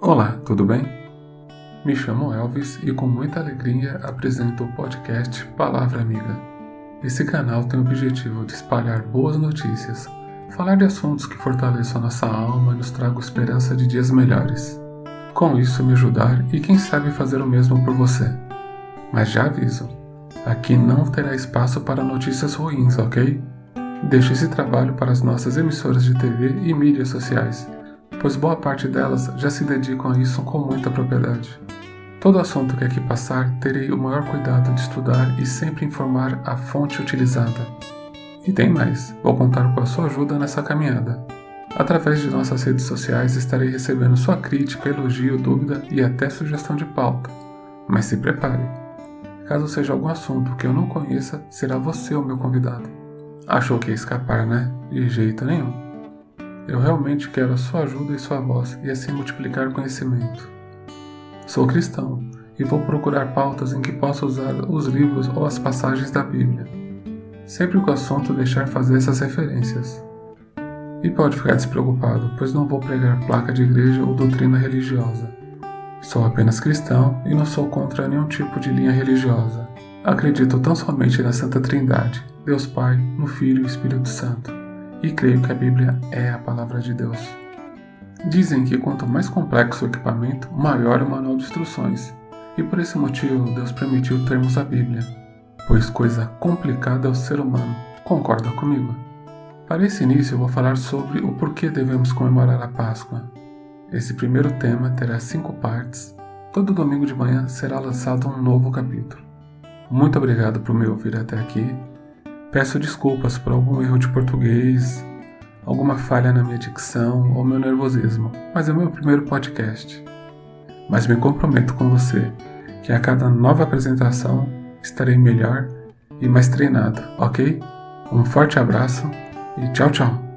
Olá, tudo bem? Me chamo Elvis e com muita alegria apresento o podcast Palavra Amiga. Esse canal tem o objetivo de espalhar boas notícias, falar de assuntos que fortaleçam nossa alma e nos tragam esperança de dias melhores. Com isso, me ajudar e quem sabe fazer o mesmo por você. Mas já aviso, aqui não terá espaço para notícias ruins, ok? Deixo esse trabalho para as nossas emissoras de TV e mídias sociais pois boa parte delas já se dedicam a isso com muita propriedade. Todo assunto que aqui passar, terei o maior cuidado de estudar e sempre informar a fonte utilizada. E tem mais, vou contar com a sua ajuda nessa caminhada. Através de nossas redes sociais estarei recebendo sua crítica, elogio, dúvida e até sugestão de pauta. Mas se prepare. Caso seja algum assunto que eu não conheça, será você o meu convidado. Achou que ia escapar, né? De jeito nenhum. Eu realmente quero a sua ajuda e sua voz e assim multiplicar conhecimento. Sou cristão e vou procurar pautas em que possa usar os livros ou as passagens da Bíblia, sempre que o assunto deixar fazer essas referências. E pode ficar despreocupado, pois não vou pregar placa de igreja ou doutrina religiosa. Sou apenas cristão e não sou contra nenhum tipo de linha religiosa. Acredito tão somente na Santa Trindade, Deus Pai, no Filho e Espírito Santo e creio que a Bíblia é a palavra de Deus. Dizem que quanto mais complexo o equipamento, maior o manual de instruções, e por esse motivo Deus permitiu termos a Bíblia, pois coisa complicada é o ser humano. Concorda comigo? Para esse início, eu vou falar sobre o porquê devemos comemorar a Páscoa. Esse primeiro tema terá cinco partes. Todo domingo de manhã será lançado um novo capítulo. Muito obrigado por me ouvir até aqui Peço desculpas por algum erro de português, alguma falha na minha dicção ou meu nervosismo, mas é o meu primeiro podcast. Mas me comprometo com você que a cada nova apresentação estarei melhor e mais treinado, ok? Um forte abraço e tchau, tchau!